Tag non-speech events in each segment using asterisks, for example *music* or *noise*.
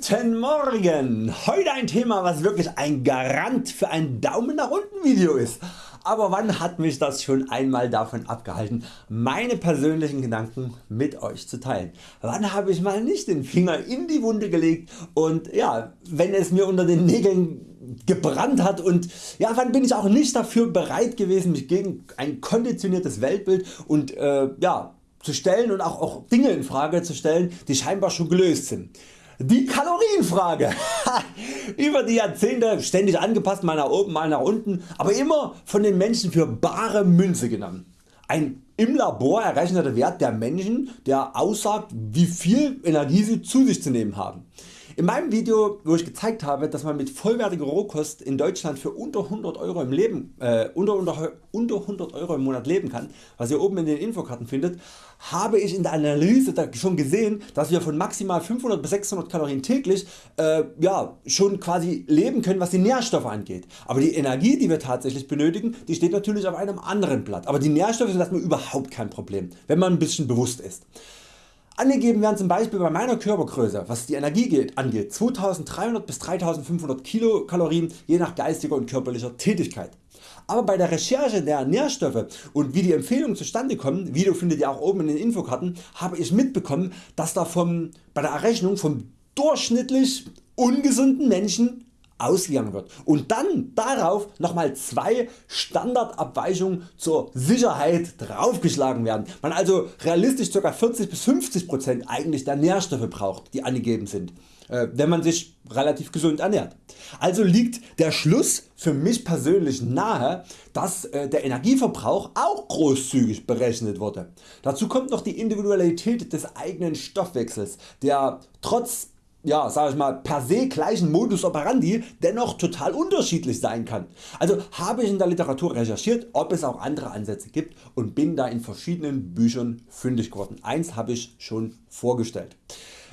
Guten Morgen! Heute ein Thema was wirklich ein Garant für ein Daumen nach unten Video ist. Aber wann hat mich das schon einmal davon abgehalten meine persönlichen Gedanken mit Euch zu teilen? Wann habe ich mal nicht den Finger in die Wunde gelegt und ja, wenn es mir unter den Nägeln gebrannt hat und ja, wann bin ich auch nicht dafür bereit gewesen mich gegen ein konditioniertes Weltbild und äh, ja, zu stellen und auch, auch Dinge in Frage zu stellen die scheinbar schon gelöst sind. Die Kalorienfrage. *laughs* Über die Jahrzehnte ständig angepasst, mal nach oben, mal nach unten, aber immer von den Menschen für bare Münze genommen. Ein im Labor errechneter Wert der Menschen, der aussagt wie viel Energie sie zu sich zu nehmen haben. In meinem Video wo ich gezeigt habe dass man mit vollwertiger Rohkost in Deutschland für unter 100 Euro im, Leben, äh, unter, unter, unter 100 Euro im Monat leben kann, was ihr oben in den Infokarten findet, habe ich in der Analyse schon gesehen dass wir von maximal 500 bis 600 Kalorien täglich äh, ja, schon quasi leben können was die Nährstoffe angeht. Aber die Energie die wir tatsächlich benötigen die steht natürlich auf einem anderen Blatt. Aber die Nährstoffe sind erstmal überhaupt kein Problem wenn man ein bisschen bewusst ist. Angegeben werden zum Beispiel bei meiner Körpergröße was die Energie angeht 2300 bis 3500 Kilokalorien je nach geistiger und körperlicher Tätigkeit. Aber bei der Recherche der Nährstoffe und wie die Empfehlungen zustande kommen, Video findet ihr auch oben in den Infokarten, habe ich mitbekommen dass da vom, bei der Errechnung vom durchschnittlich ungesunden Menschen ausgegangen wird und dann darauf nochmal zwei Standardabweichungen zur Sicherheit draufgeschlagen werden. Man also realistisch ca. 40 bis 50% eigentlich der Nährstoffe braucht die angegeben sind, äh, wenn man sich relativ gesund ernährt. Also liegt der Schluss für mich persönlich nahe, dass äh, der Energieverbrauch auch großzügig berechnet wurde. Dazu kommt noch die Individualität des eigenen Stoffwechsels, der trotz ja, sag ich mal, per se gleichen Modus operandi dennoch total unterschiedlich sein kann. Also habe ich in der Literatur recherchiert ob es auch andere Ansätze gibt und bin da in verschiedenen Büchern fündig geworden. Eins habe ich schon vorgestellt.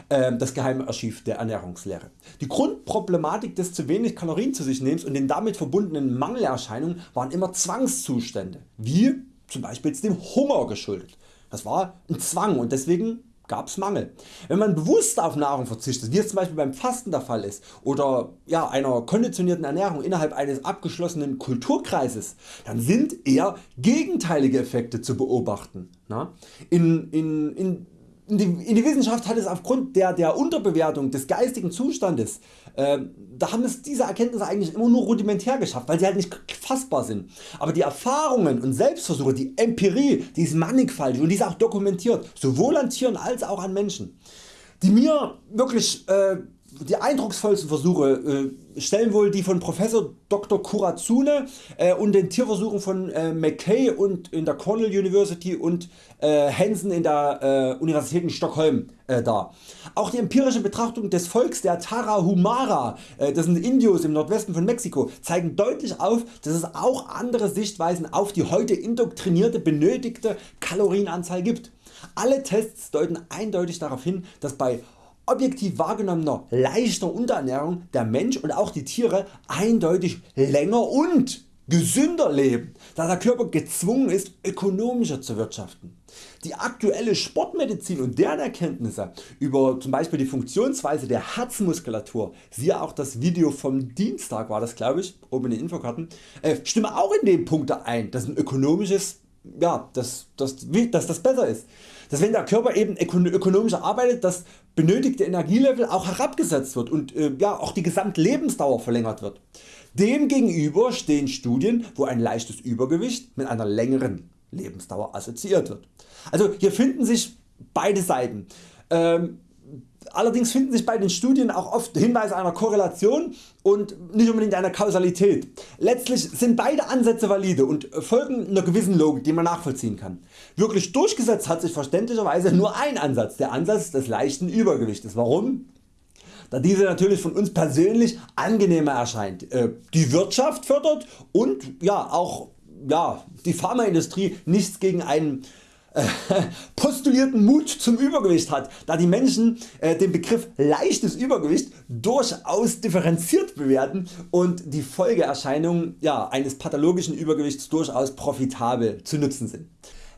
Ähm, das geheime Archiv der Ernährungslehre. Die Grundproblematik des zu wenig Kalorien zu sich nehmens und den damit verbundenen Mangelerscheinungen waren immer Zwangszustände, wie zum Beispiel dem Hunger geschuldet. Das war ein Zwang und deswegen gab's Mangel. Wenn man bewusst auf Nahrung verzichtet, wie es zum Beispiel beim Fasten der Fall ist oder ja, einer konditionierten Ernährung innerhalb eines abgeschlossenen Kulturkreises, dann sind eher gegenteilige Effekte zu beobachten. In, in, in in die, Wissenschaft hat es aufgrund der, der Unterbewertung des geistigen Zustandes, äh, da haben es diese Erkenntnisse eigentlich immer nur rudimentär geschafft, weil sie halt nicht fassbar sind. Aber die Erfahrungen und Selbstversuche, die Empirie, die ist mannigfaltig und die ist auch dokumentiert, sowohl an Tieren als auch an Menschen. Die mir wirklich äh, die eindrucksvollsten Versuche äh, stellen wohl die von Professor Dr. Kurazune äh, und den Tierversuchen von äh, McKay und in der Cornell University und äh, Hansen in der äh, Universität in Stockholm äh, dar. Auch die empirische Betrachtung des Volks der Tarahumara, das sind Indios im Nordwesten von Mexiko, zeigen deutlich auf dass es auch andere Sichtweisen auf die heute indoktrinierte benötigte Kalorienanzahl gibt. Alle Tests deuten eindeutig darauf hin dass bei objektiv wahrgenommener leichter Unterernährung der Mensch und auch die Tiere eindeutig länger und gesünder leben, da der Körper gezwungen ist ökonomischer zu wirtschaften. Die aktuelle Sportmedizin und deren Erkenntnisse über zum Beispiel die Funktionsweise der Herzmuskulatur, siehe auch das Video vom Dienstag war das glaube ich, oben in den Infokarten, äh, stimmen auch in den Punkte ein, dass ein ökonomisches, ja, dass, dass, dass das besser ist dass wenn der Körper eben ökonomisch arbeitet, das benötigte Energielevel auch herabgesetzt wird und äh, ja, auch die Gesamtlebensdauer verlängert wird. Demgegenüber stehen Studien wo ein leichtes Übergewicht mit einer längeren Lebensdauer assoziiert wird. Also hier finden sich beide Seiten. Ähm, Allerdings finden sich bei den Studien auch oft Hinweise einer Korrelation und nicht unbedingt einer Kausalität. Letztlich sind beide Ansätze valide und folgen einer gewissen Logik die man nachvollziehen kann. Wirklich durchgesetzt hat sich verständlicherweise nur ein Ansatz, der Ansatz des leichten Übergewichtes. Warum? Da diese natürlich von uns persönlich angenehmer erscheint, äh, die Wirtschaft fördert und ja, auch ja, die Pharmaindustrie nichts gegen einen *laughs* postulierten Mut zum Übergewicht hat, da die Menschen äh, den Begriff leichtes Übergewicht durchaus differenziert bewerten und die Folgeerscheinungen ja, eines pathologischen Übergewichts durchaus profitabel zu nutzen sind.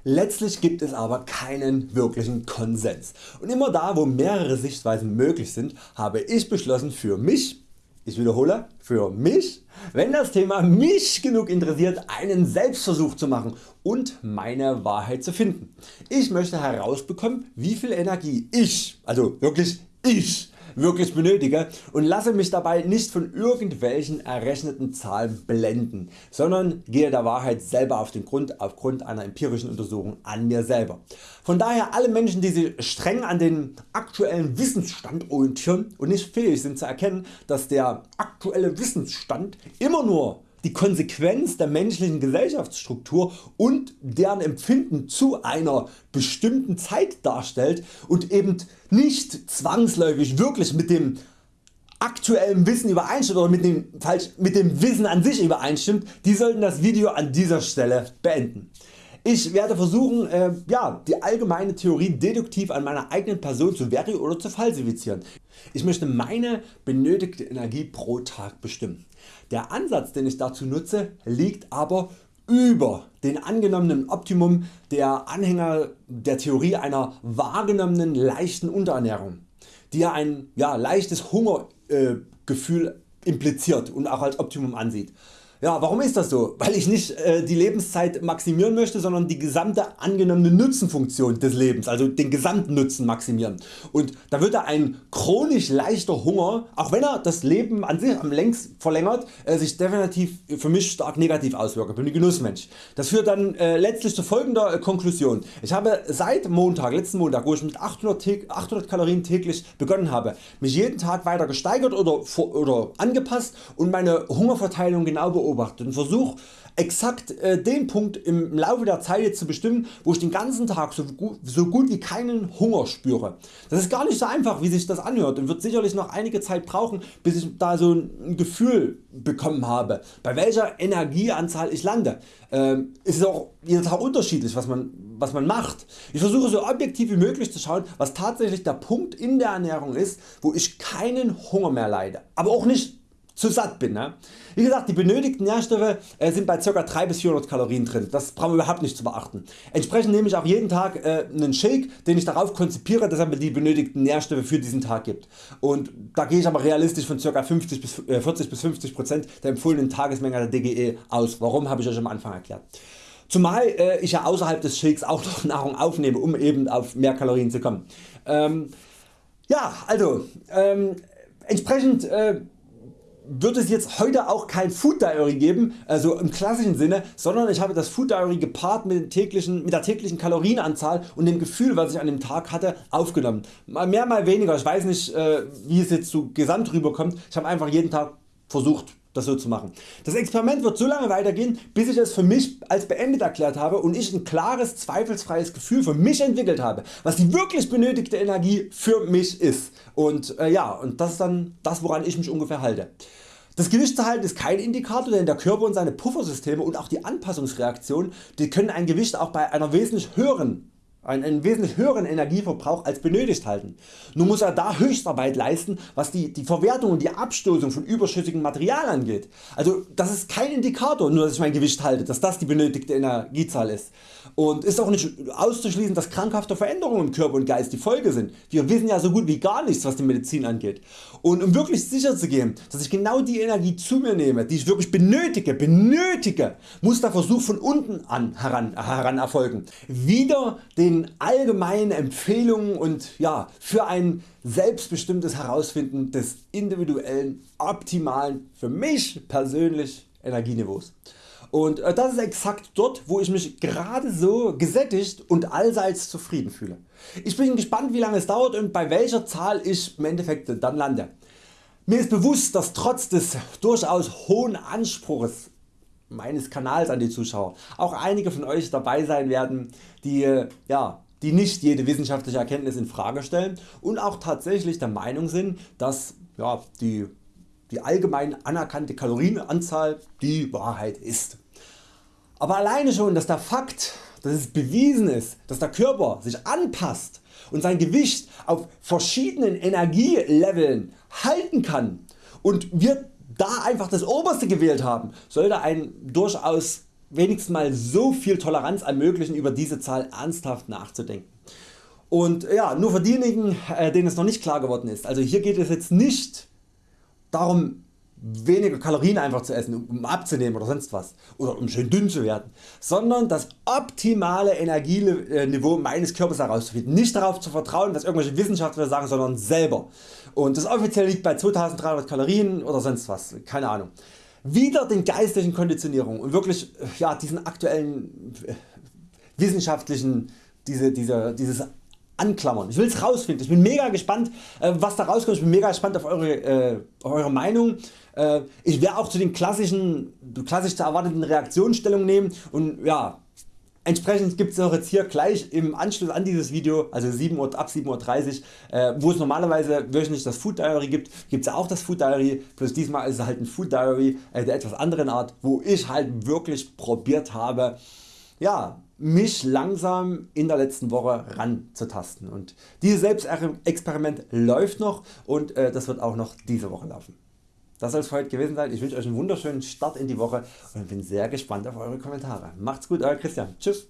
Letztlich gibt es aber keinen wirklichen Konsens und immer da wo mehrere Sichtweisen möglich sind habe ich beschlossen für mich ich wiederhole, für mich, wenn das Thema mich genug interessiert, einen Selbstversuch zu machen und meine Wahrheit zu finden. Ich möchte herausbekommen wie viel Energie ich, also wirklich ich, wirklich benötige und lasse mich dabei nicht von irgendwelchen errechneten Zahlen blenden, sondern gehe der Wahrheit selber auf den Grund aufgrund einer empirischen Untersuchung an mir selber. Von daher alle Menschen die sich streng an den aktuellen Wissensstand orientieren und nicht fähig sind zu erkennen dass der aktuelle Wissensstand immer nur die Konsequenz der menschlichen Gesellschaftsstruktur und deren Empfinden zu einer bestimmten Zeit darstellt und eben nicht zwangsläufig wirklich mit dem aktuellen Wissen übereinstimmt oder mit dem, falsch, mit dem Wissen an sich übereinstimmt, die sollten das Video an dieser Stelle beenden. Ich werde versuchen äh, ja, die allgemeine Theorie deduktiv an meiner eigenen Person zu verifizieren oder zu falsifizieren. Ich möchte meine benötigte Energie pro Tag bestimmen. Der Ansatz den ich dazu nutze liegt aber über den angenommenen Optimum der Anhänger der Theorie einer wahrgenommenen leichten Unterernährung, die ja ein ja, leichtes Hungergefühl äh, impliziert und auch als Optimum ansieht. Ja, warum ist das so? Weil ich nicht äh, die Lebenszeit maximieren möchte, sondern die gesamte angenommene Nutzenfunktion des Lebens, also den gesamten maximieren. Und da würde ein chronisch leichter Hunger, auch wenn er das Leben an sich am längst verlängert, äh, sich definitiv für mich stark negativ auswirken. Ich bin ein Genussmensch. Das führt dann äh, letztlich zu folgender äh, Konklusion. Ich habe seit Montag, letzten Montag, wo ich mit 800, 800 Kalorien täglich begonnen habe, mich jeden Tag weiter gesteigert oder, oder angepasst und meine Hungerverteilung genau beobachtet beobachtet und versuche exakt äh, den Punkt im Laufe der Zeit zu bestimmen wo ich den ganzen Tag so gut, so gut wie keinen Hunger spüre. Das ist gar nicht so einfach wie sich das anhört und wird sicherlich noch einige Zeit brauchen bis ich da so ein Gefühl bekommen habe bei welcher Energieanzahl ich lande. Ähm, ist auch jeden Tag unterschiedlich was man, was man macht. Ich versuche so objektiv wie möglich zu schauen was tatsächlich der Punkt in der Ernährung ist wo ich keinen Hunger mehr leide, aber auch nicht zu satt bin. Ne? Wie gesagt die benötigten Nährstoffe äh, sind bei ca. 3 bis 400 Kalorien drin, das brauchen wir überhaupt nicht zu beachten. Entsprechend nehme ich auch jeden Tag äh, einen Shake den ich darauf konzipiere dass er mir die benötigten Nährstoffe für diesen Tag gibt. Und da gehe ich aber realistisch von ca. 50 bis, äh, 40 bis 50% der empfohlenen Tagesmenge der DGE aus. Warum habe ich Euch am Anfang erklärt. Zumal äh, ich ja außerhalb des Shakes auch noch *laughs* Nahrung aufnehme um eben auf mehr Kalorien zu kommen. Ähm, ja also ähm, entsprechend äh, wird es jetzt heute auch kein Food Diary geben, also im klassischen Sinne, sondern ich habe das Food Diary gepaart mit, täglichen, mit der täglichen Kalorienanzahl und dem Gefühl was ich an dem Tag hatte aufgenommen. Mal mehr mal weniger, ich weiß nicht äh, wie es jetzt so gesamt rüberkommt, ich habe einfach jeden Tag versucht das so zu machen. Das Experiment wird so lange weitergehen bis ich es für mich als beendet erklärt habe und ich ein klares zweifelsfreies Gefühl für mich entwickelt habe was die wirklich benötigte Energie für mich ist und äh, ja und das ist dann das woran ich mich ungefähr halte. Das Gewichtsverhalten ist kein Indikator, denn der Körper und seine Puffersysteme und auch die Anpassungsreaktion die können ein Gewicht auch bei einer wesentlich höheren einen wesentlich höheren Energieverbrauch als benötigt halten. Nun muss er da Höchstarbeit leisten was die, die Verwertung und die Abstoßung von überschüssigem Material angeht. Also das ist kein Indikator nur dass ich mein Gewicht halte, dass das die benötigte Energiezahl ist. Und ist auch nicht auszuschließen dass krankhafte Veränderungen im Körper und Geist die Folge sind. Wir wissen ja so gut wie gar nichts was die Medizin angeht. Und um wirklich sicher zu gehen dass ich genau die Energie zu mir nehme die ich wirklich benötige, benötige muss der Versuch von unten an heran, heran erfolgen. Wieder den allgemeinen Empfehlungen und ja, für ein selbstbestimmtes Herausfinden des individuellen optimalen für mich persönlich Energieniveaus. Und äh, das ist exakt dort wo ich mich gerade so gesättigt und allseits zufrieden fühle. Ich bin gespannt wie lange es dauert und bei welcher Zahl ich im Endeffekt dann lande. Mir ist bewusst dass trotz des durchaus hohen Anspruchs meines Kanals an die Zuschauer auch einige von Euch dabei sein werden die, ja, die nicht jede wissenschaftliche Erkenntnis in Frage stellen und auch tatsächlich der Meinung sind dass ja, die, die allgemein anerkannte Kalorienanzahl die Wahrheit ist. Aber alleine schon dass der Fakt dass es bewiesen ist dass der Körper sich anpasst und sein Gewicht auf verschiedenen Energieleveln halten kann und wir da einfach das oberste gewählt haben, sollte ein durchaus wenigstens mal so viel Toleranz ermöglichen über diese Zahl ernsthaft nachzudenken. Und ja, nur für diejenigen äh, denen es noch nicht klar geworden ist, also hier geht es jetzt nicht darum weniger Kalorien einfach zu essen um abzunehmen oder sonst was oder um schön dünn zu werden, sondern das optimale Energieniveau meines Körpers herauszufinden. Nicht darauf zu vertrauen was irgendwelche Wissenschaftler sagen, sondern selber. Und das offiziell liegt bei 2300 Kalorien oder sonst was, keine Ahnung. Wieder den geistlichen Konditionierung und wirklich ja, diesen aktuellen äh, wissenschaftlichen diese, diese, dieses anklammern. Ich will es rausfinden. Ich bin mega gespannt äh, was da rauskommt. Ich bin mega gespannt auf eure, äh, eure Meinung. Äh, ich werde auch zu den klassischen, klassisch zu erwartenden Reaktionen Stellung nehmen und ja, Entsprechend gibt es auch jetzt hier gleich im Anschluss an dieses Video, also 7 Uhr, ab 7.30 Uhr, äh, wo es normalerweise wöchentlich das Food Diary gibt, gibt es auch das Food Diary, bloß diesmal ist es halt ein Food Diary äh, der etwas anderen Art, wo ich halt wirklich probiert habe, ja, mich langsam in der letzten Woche ranzutasten und dieses Selbstexperiment läuft noch und äh, das wird auch noch diese Woche laufen. Das soll es für heute gewesen sein. Ich wünsche Euch einen wunderschönen Start in die Woche und bin sehr gespannt auf Eure Kommentare. Macht's gut Euer Christian. Tschüss.